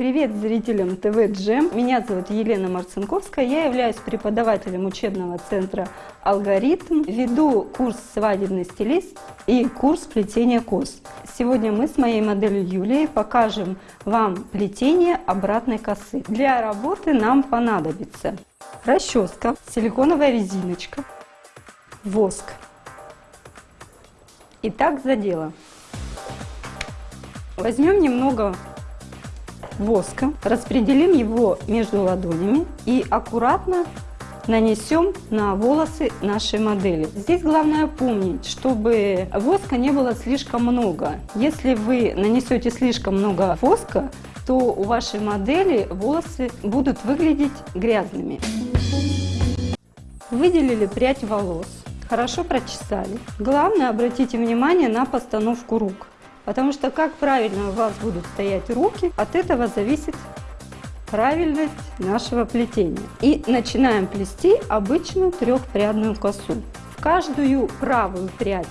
Привет зрителям ТВ Джем! Меня зовут Елена Марцинковская, я являюсь преподавателем учебного центра «Алгоритм», веду курс «Свадебный стилист» и курс плетения кос. Сегодня мы с моей моделью Юлией покажем вам плетение обратной косы. Для работы нам понадобится расческа, силиконовая резиночка, воск. Итак, за дело. Возьмем немного воска, распределим его между ладонями и аккуратно нанесем на волосы нашей модели. Здесь главное помнить, чтобы воска не было слишком много. Если вы нанесете слишком много воска, то у вашей модели волосы будут выглядеть грязными. Выделили прядь волос, хорошо прочесали. Главное обратите внимание на постановку рук. Потому что как правильно у вас будут стоять руки, от этого зависит правильность нашего плетения. И начинаем плести обычную трехпрядную косу. В каждую правую прядь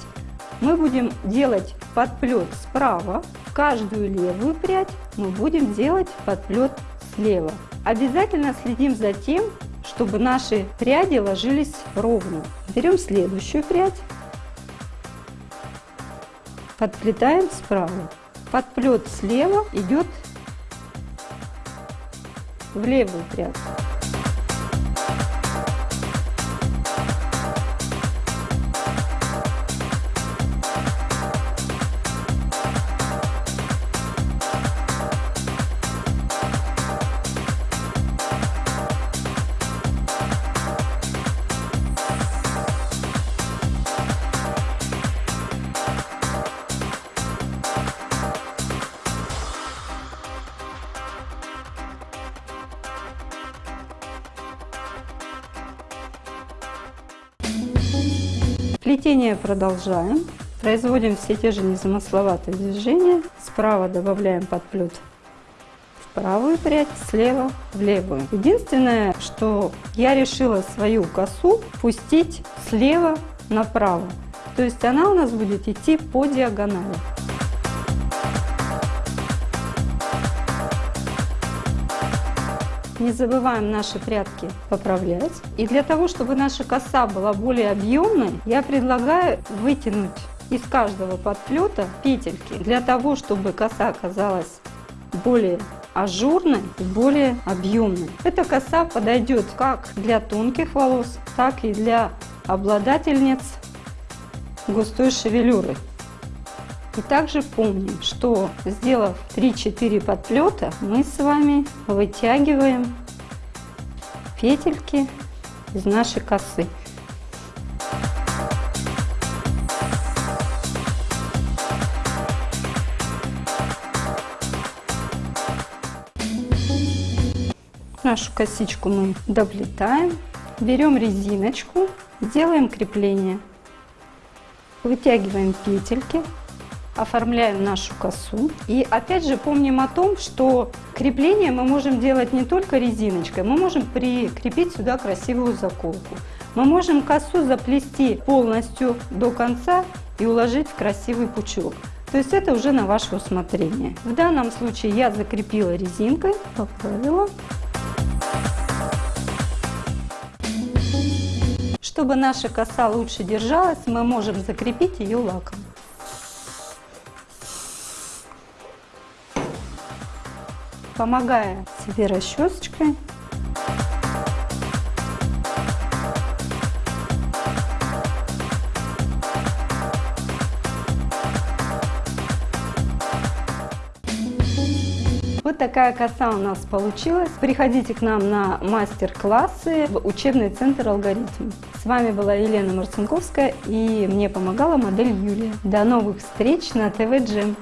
мы будем делать подплет справа, в каждую левую прядь мы будем делать подплет слева. Обязательно следим за тем, чтобы наши пряди ложились ровно. Берем следующую прядь подплетаем справа. Подплет слева идет в левую прядку. Плетение продолжаем. Производим все те же незамысловатые движения. Справа добавляем подплет в правую прядь, слева в левую. Единственное, что я решила свою косу пустить слева направо. То есть она у нас будет идти по диагонали. Не забываем наши прядки поправлять. И для того, чтобы наша коса была более объемной, я предлагаю вытянуть из каждого подплета петельки, для того, чтобы коса оказалась более ажурной и более объемной. Эта коса подойдет как для тонких волос, так и для обладательниц густой шевелюры. И также помним, что сделав 3-4 подплета, мы с вами вытягиваем петельки из нашей косы. Нашу косичку мы доплетаем, берем резиночку, делаем крепление, вытягиваем петельки оформляем нашу косу. И опять же помним о том, что крепление мы можем делать не только резиночкой, мы можем прикрепить сюда красивую заколку. Мы можем косу заплести полностью до конца и уложить в красивый пучок. То есть это уже на ваше усмотрение. В данном случае я закрепила резинкой, поправила. Чтобы наша коса лучше держалась, мы можем закрепить ее лаком. Помогая себе расчесочкой. Вот такая коса у нас получилась. Приходите к нам на мастер-классы в учебный центр «Алгоритм». С вами была Елена Марцинковская и мне помогала модель Юлия. До новых встреч на ТВ Джем.